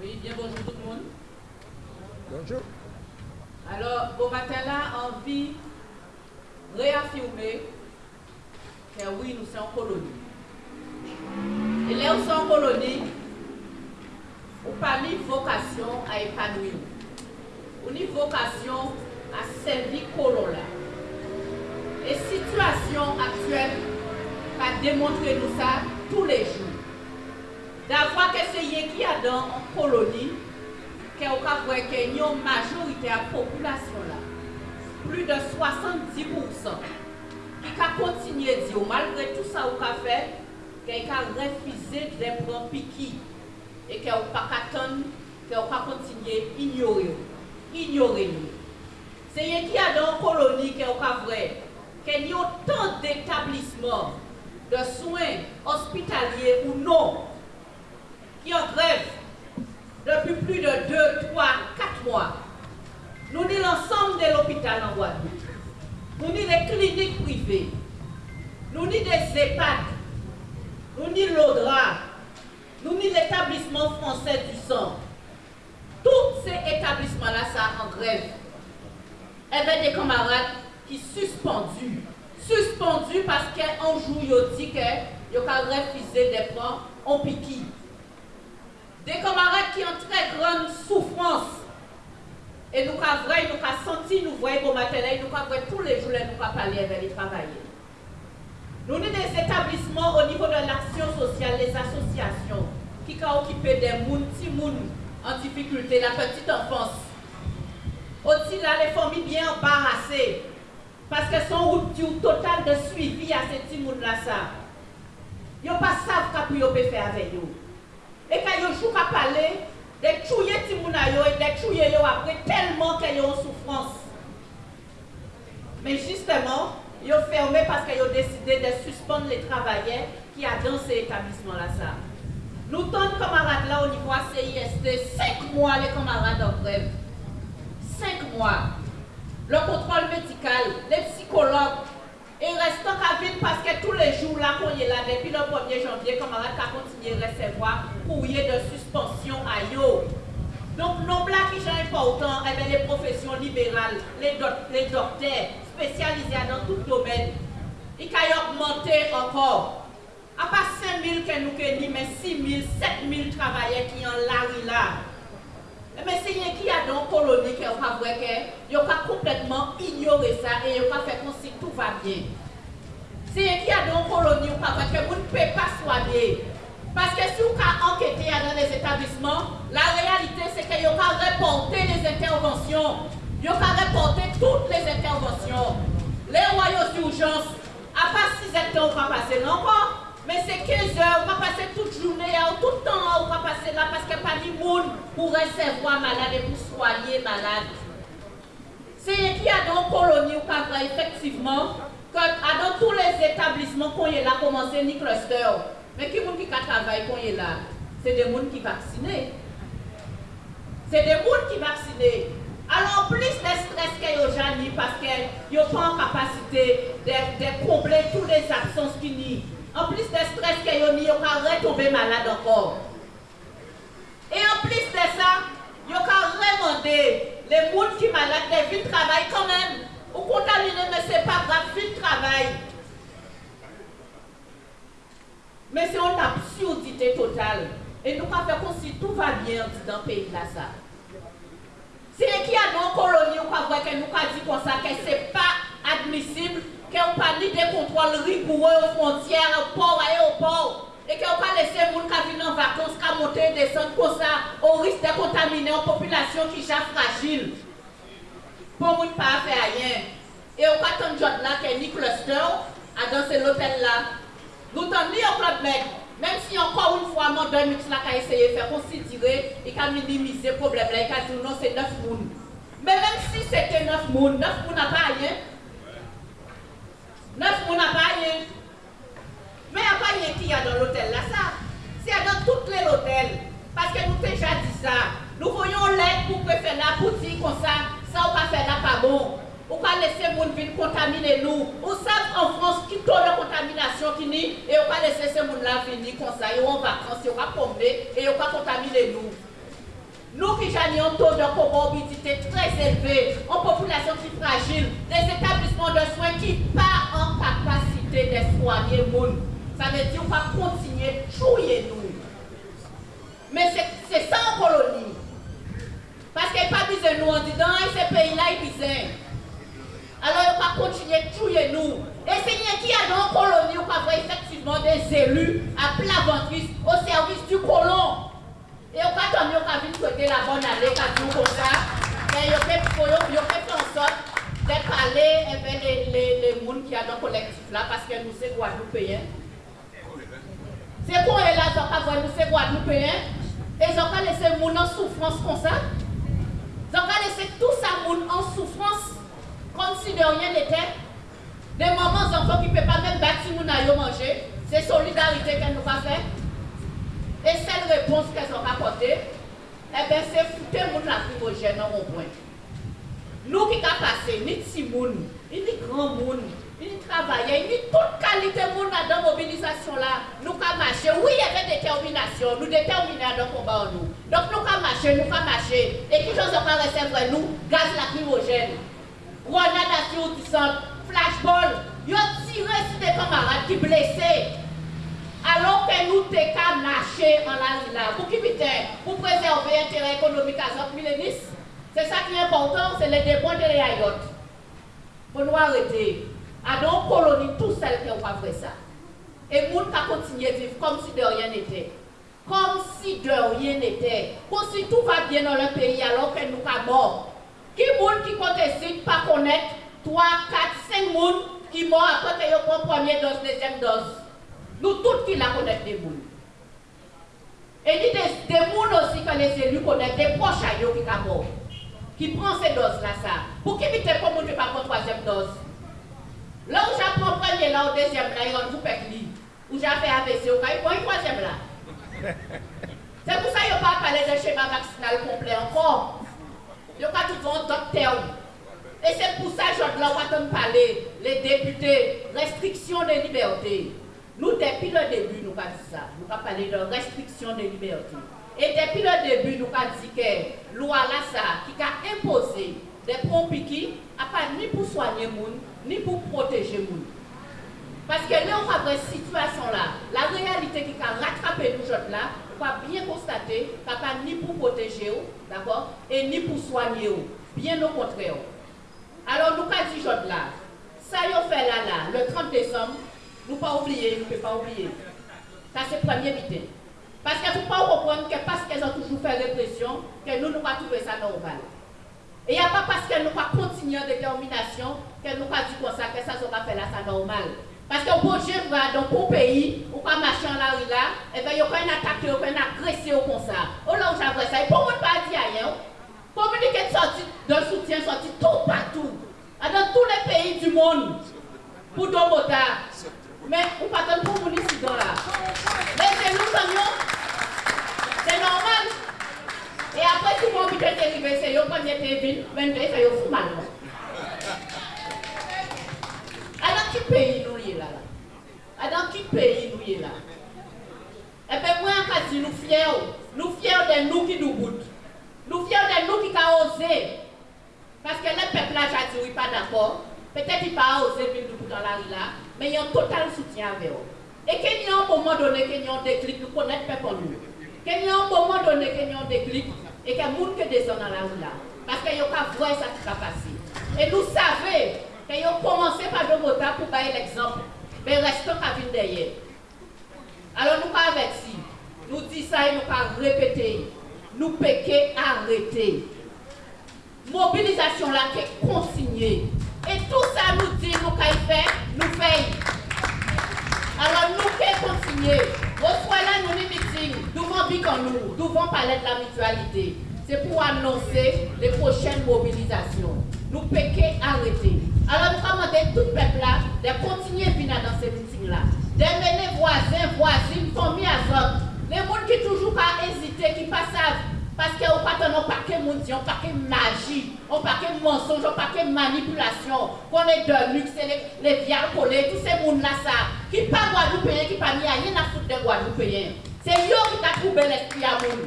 Oui, bien bonjour tout le monde. Bonjour. Alors, au matin là, envie de réaffirmer que oui, nous sommes en colonie. Et là où nous sommes en colonie, on pas ni vocation à épanouir. On a vocation à servir colon là. Et situation actuelle va démontrer nous ça tous les jours. D'avoir que c'est qui a dans en colonie, qu'il y a une majorité de la population là, plus de 70%, qui a continué à dire, malgré tout ça qu'on a fait, qu'il a refusé de prendre piqui et qu'il n'a pas attendre, qu'il n'a pas continué à ignorer. Ignorer nous. C'est qui a dans la colonie qui a vrai, qu'il y a autant d'établissements de soins hospitaliers ou non qui en grève depuis plus de 2, 3, 4 mois. Nous ni l'ensemble de l'hôpital en Guadeloupe. Nous ni les cliniques privées. Nous ni des EHPAD. Nous ni l'ODRA. Nous ni l'établissement français du sang. Tous ces établissements-là, ça en grève. Il y avait des camarades qui suspendus. Suspendus parce qu'un jour, ils ont dit qu'ils ont refusé de prendre en piqui. Des camarades qui ont très grande souffrance. Et nous avons vrai, nous avons senti, nous voyons matin, nous avons tous les jours, nous avons parlé avec les travailleurs. Nous avons des établissements au niveau de l'action sociale, les associations, qui ont occupé des petits en difficulté, la petite enfance. Aussi les familles bien embarrassées, parce qu'elles sont route total de suivi à ces petits là ça. Ils ne savent pas ce qu'ils peuvent faire avec eux. Et quand ils jouent à parler, des tuer et des tuer après tellement qu'ils ont souffrance. Mais justement, ils ont fermé parce qu'ils ont décidé de suspendre les travailleurs qui ont dans ces établissements-là. Nous, tant de camarades là au niveau CIST, 5 mois les camarades en grève. 5 mois. Le contrôle médical, les psychologues, et restant qu'à vite parce que tous les jours là qu'on est là, depuis le 1er janvier, camarades a continué à recevoir courrier de suspension à yo. Donc, non là qui sont importants, eh bien, les professions libérales, les, les docteurs spécialisés dans tout domaine, ils ont augmenté encore. À pas 5 000 que nous avons mais 6 000, 7 000 travailleurs qui ont là, là. Mais c'est qui a dans colonie qui a vrai que a complètement ignoré ça et il a fait comme si tout va bien. C'est qui a dans colonie ou pas vrai que vous ne pouvez pas soigner. Parce que si vous avez enquêté dans les établissements, la réalité c'est qu'il a reporté les interventions. Il a reporté toutes les interventions. Les royaumes d'urgence, à part 6 hectares, on va passer, pas mais c'est 15 heures, on va passer toute journée, tout le temps, on va passer là parce qu'il n'y a pas de monde pour recevoir malade et pour soigner malade. C'est qui a dans la colonie ou pas vrai, effectivement, que dans tous les établissements qu'on est là, commencer ni cluster. Mais qui qui travaille qu'on est là? C'est des gens qui vaccinés. C'est des gens qui vaccinés. Alors, en plus de stress qu'il y a parce qu'ils n'ont pas en capacité de, de combler toutes les absences qui n'y en plus de stress que yo ni, ont retomber malade encore. Et en plus de ça, yo ka demander les gens qui malades de de travail quand même. Ou contaminé, mais ce n'est pas grave, vie de travail. Mais c'est une absurdité totale. Et nous avons fait comme si tout va bien dans le pays là ça. C'est qui a dans la colonie, on va que nous avons dit comme ça que ce n'est pas admissible qu'on pas ni des contrôles rigoureux aux frontières, port, à l'aéroport, et qu'on pas laisser les gens qui viennent en vacances, qui monter et descendre comme ça, au risque de contaminer une population qui est déjà fragile. Pour ne pas faire rien. Et au pas tant de là qui ni cluster, à danser l'hôtel là. Nous t'en ni au. Même si encore une fois, mon mix là qui a essayé de faire considérer et qui a minimisé le problème là, a dit non, c'est 9 personnes. Mais même si c'était 9 personnes, 9 personnes n'a pas rien. Neuf moun n'a pas rien. Mais il n'y a pas rien qu'il y a dans l'hôtel là, ça. C'est dans tout l'hôtel. Parce que nous déjà dit ça. Nous voyons l'aide pour faire la pour dire comme ça, ça on va faire là pas bon. On va laisser les gens venir contaminer nous. On sait en France qui taux de contamination qui ni et on va laisser ces gens là venir comme ça. Ont en vacances, ils vont tomber et ils vont contaminer nous. Nous qui avons un taux de comorbidité très élevé, en population qui fragile, des établissements de soins qui pas en capacité de soigner les gens. Ça veut dire qu'on va continuer de jouer nous. Mais c'est ça en colonie. Parce qu'il n'y a pas besoin nous en disant, dans ce pays-là, il a Alors, il va continuer de tuer nous. Et c'est qui a dans la colonie, on va effectivement des élus à plat ventrice au service du colon. Et on va tomber, on va venir souhaiter la bonne année, comme ça. Mais il fait en sorte de parler avec les, les, les gens qui sont dans le collectif là, parce que nous sommes Guadeloupéens. C'est quoi là, nous sommes Guadeloupéens. Et ils ont laissé les gens en souffrance comme ça. Ils ont laissé tout ça en souffrance, comme si de rien n'était. Des mamans, enfants qui ne peuvent pas même battre si nous manger. C'est solidarité qu'elles nous pas fait. Et cette réponse qu'elles ont apportée, eh bien, c'est foutre les lacrymogène dans mon point. Nous qui avons passé, ni petits moun, ni grand moun, ni travailleurs, ni toute qualité moun dans la mobilisation là, nous avons marché. Oui, il y avait détermination, nous déterminons dans le combat nous. Donc nous avons marché, nous avons marché. Et qui chose pas recevoir nous, gaz lacrymogène, grenade assourdissante, flashball, ils ont tiré sur des camarades qui blessés. Alors que nous t'avons marché en la là, pour qui pour préserver l'intérêt économique à Zop C'est ça qui est important, c'est les dépoints de l'Ayot. Pour nous arrêter. À donc colonie tout seul qui ont fait ça. Et nous avons continué à vivre comme si de rien n'était. Comme si de rien n'était. Comme si tout va bien dans le pays alors que nous sommes morts. Qui monde qui conteste pas connaître 3, 4, 5 personnes qui morts après qu'ils ont pris première dose, deuxième dose? Nous tous qui la connaissons des gens. Et il y a des gens aussi que les élus connaissent, des proches à eux qui sont. Qui prennent ces doses-là, ça. Pour qui comme on ne pas prendre troisième dose? Là où j'apprends premier, là, au deuxième, là, il y a un groupe Où j'ai fait AVC, il prend une troisième là. C'est pour ça qu'il n'y a pas parlé de schéma vaccinal complet encore. Il y a pas tout le docteur. Et c'est pour ça que je dois parler, les députés, restriction des libertés. Nous, depuis le début, nous avons dit ça. Nous avons parlé de restriction des libertés. Et depuis le début, nous avons dit que loi là, qui a imposé des pompes qui pas ni pour soigner les gens, ni pour protéger les gens. Parce que là, on a cette situation-là, la réalité qui a rattrapé nous là, on va bien constater qu'il n'y a pas ni pour protéger, d'accord, et ni pour soigner, bien au contraire. Alors, nous avons dit là, ça y fait là, là, le 30 décembre, nous ne pas oublier, nous ne pouvons pas oublier. Ça, c'est le premier but. Parce qu'il ne faut pas comprendre que parce qu'elles ont toujours fait répression, que nous, nous pas trouvé ça normal. Et il n'y a pas parce qu'elles n'ont pas continué en détermination qu'elles n'ont pas dit comme ça, que ça sera fait là, ça normal. Parce que bon Dieu va dans un pays, ou pas marcher en la rue là, et bien il y a pas une attaque, il y a pas une agression comme ça. Oh là où j'aimerais ça, et pour moi pas dire rien. Communiquer sorti de soutien, sorti tout partout, dans tous les pays du monde, pour Domota. Mais on pas tant pour mon incident là. Laissez-nous camion. C'est normal. Et après, le monde peut être arrivé, c'est qui été venu, mais c'est eux fou mal. Alors, quel pays nous y là là? Dans quel pays nous y là? Et bien, moi, je dis, nous fiers, nous fiers de nous qui nous boutent. Nous fiers de nous qui avons osé. Parce que le peuple là, j'ai dit, pas d'accord. Peut-être qu'il n'a pas osé venir dans la rue là, mais il y a un total soutien avec eux. Et qu'il y a un moment donné, qu'il y a un déclic, nous connaissons pas pour nous. Qu'il y a un moment donné, qu'il y a un déclic, et qu'il y a des descendent dans la rue là. Parce qu'il y a qu'à voir ça qui va passer. Et nous savons qu'ils ont commencé par le motards pour bailler l'exemple. Mais restons à venir derrière. Alors nous pas avertis. Nous disons ça et nous pas répéter. Nous péquer arrêter. Mobilisation là qui est consignée. Et tout ça nous dit, nous qu'à faire, nous faisons. Alors nous pouvons continuer. Au là, nous meeting, nous devons nous, nous devons parler de la mutualité. C'est pour annoncer les prochaines mobilisations. Nous pouvons arrêter. Alors nous demandons tout le peuple de continuer à venir dans ces meetings-là. D'amener voisins, voisines, familles à zone. Les gens qui toujours pas hésiter, qui pas savent parce qu'on pas un paquet de on paquet magie, on paquet mensonge, on paquet manipulation, qu'on est de luxe, les, les viales collées, tous ces gens là ça, qui pas Guadeloupéens, qui pas rien à foutre de Guadeloupéens. C'est eux qui t'a trouvé l'esprit à nous.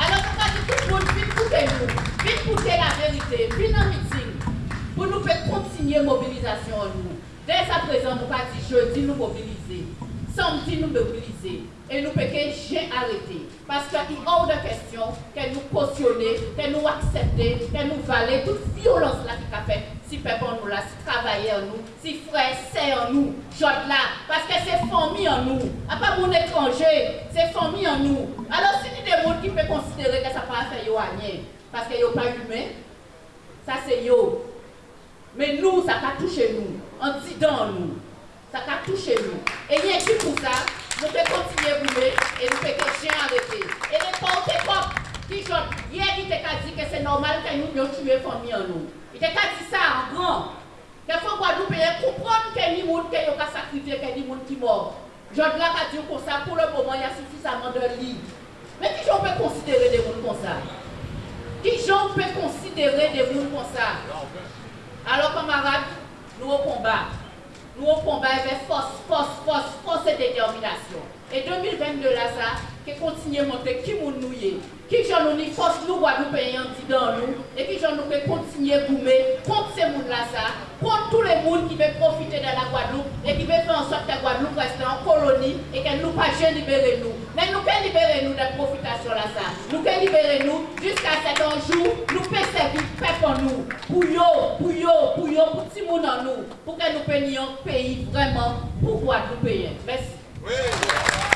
Alors, va dire tout le monde invité, venez en meeting pour nous faire continuer la mobilisation nous. Dès à présent, nous pas dit jeudi nous mobiliser, samedi nous mobiliser et nous pouvons j'ai arrêté. Parce qu'il est hors de question que nous cautionner, que nous accepter, que nous valer toute violence là qui a fait si peuple nous là, si travailler en nous, si frère c'est en nous, là, parce que c'est famille en nous, à pas mon étranger, c'est famille en nous. Alors si il y a des gens qui peuvent considérer que ça pas faire rien, parce que yo pas humain, ça c'est yo. Mais nous, ça va toucher nous, en disant nous, ça va toucher nous. Et rien que pour ça, nous pouvons continuer à brûler et nous pouvons que chien arrêté. Et les portes pop qui sont hier, il t'a dit que c'est normal que nous nous tuer famille en nous. Il t'a dit ça en grand. Que faut Guadeloupe comprendre que les gens qui ont sacrifié, que les gens qui mort. Jod la ka diyo kon sa, pou le mouman ya soufisaman de li. Men ki joun pe konsidere de moun kon sa? Ki joun pe konsidere de moun kon sa? Alors kamarade, nou ou kombat. Nous au combat avec force, force, force, force et détermination. Et 2022 là, ça, qui continue à montrer qui nous nous qui j'en nous force nous Guadeloupéens dans nous, et qui j'en nous fait continuer à goumer contre ces gens là, ça, contre tous les gens qui veulent profiter de la Guadeloupe et qui veulent faire en sorte que la Guadeloupe reste en colonie et qu'elle nous pas libérer nous. Mais nous pouvons libérer nous de profitation là, ça. Nous pouvons libérer nous jusqu'à cet jour, nous pouvons servir pour nous, pour yo, pour yo, pour yo, pour le monde en nous, pour que nous puissions un pays vraiment pour Guadeloupéens. Merci.